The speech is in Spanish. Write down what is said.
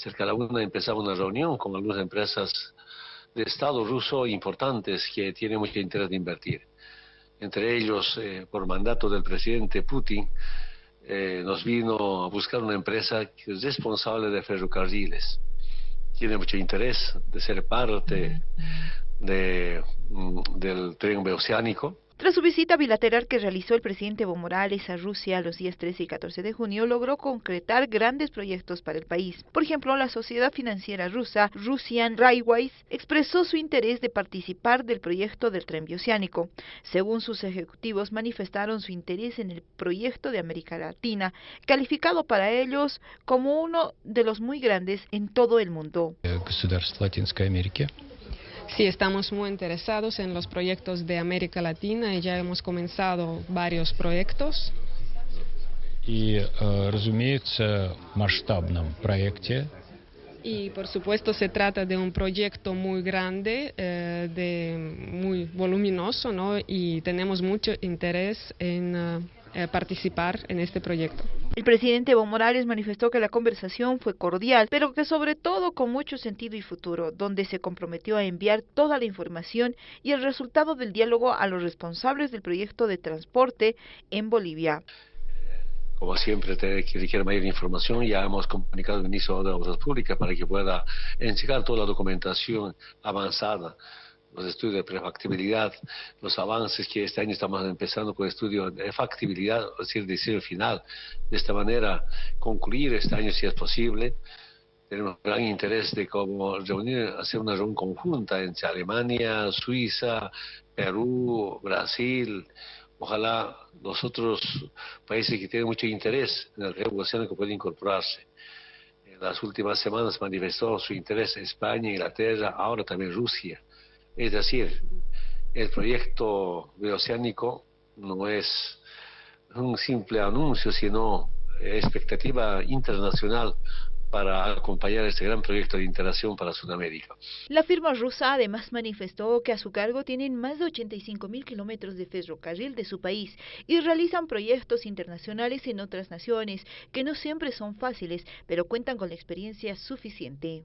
cerca de la una empezaba una reunión con algunas empresas de Estado ruso importantes que tienen mucho interés de invertir. Entre ellos, eh, por mandato del presidente Putin, eh, nos vino a buscar una empresa que es responsable de ferrocarriles. Tiene mucho interés de ser parte mm, del tren oceánico tras su visita bilateral que realizó el presidente Evo Morales a Rusia los días 13 y 14 de junio, logró concretar grandes proyectos para el país. Por ejemplo, la sociedad financiera rusa Russian Railways expresó su interés de participar del proyecto del tren bioceánico. Según sus ejecutivos, manifestaron su interés en el proyecto de América Latina, calificado para ellos como uno de los muy grandes en todo el mundo. Sí, estamos muy interesados en los proyectos de América Latina y ya hemos comenzado varios proyectos. Y, э, разумеется, масштабном проекте. Y por supuesto se trata de un proyecto muy grande, eh, de muy voluminoso, ¿no? Y tenemos mucho interés en uh, eh, participar en este proyecto. El presidente Evo Morales manifestó que la conversación fue cordial, pero que sobre todo con mucho sentido y futuro, donde se comprometió a enviar toda la información y el resultado del diálogo a los responsables del proyecto de transporte en Bolivia. Como siempre, te, que requiere mayor información, ya hemos comunicado al ministro de Obras Públicas para que pueda entregar toda la documentación avanzada los estudios de prefactibilidad, los avances que este año estamos empezando con estudio de factibilidad, es decir, diseño final. De esta manera, concluir este año si es posible. Tenemos gran interés de cómo reunir, hacer una reunión conjunta entre Alemania, Suiza, Perú, Brasil, ojalá los otros países que tienen mucho interés en el río que puedan incorporarse. En las últimas semanas manifestó su interés España, Inglaterra, ahora también Rusia. Es decir, el proyecto bioceánico no es un simple anuncio, sino expectativa internacional para acompañar este gran proyecto de interacción para Sudamérica. La firma rusa además manifestó que a su cargo tienen más de 85 mil kilómetros de ferrocarril de su país y realizan proyectos internacionales en otras naciones que no siempre son fáciles, pero cuentan con la experiencia suficiente.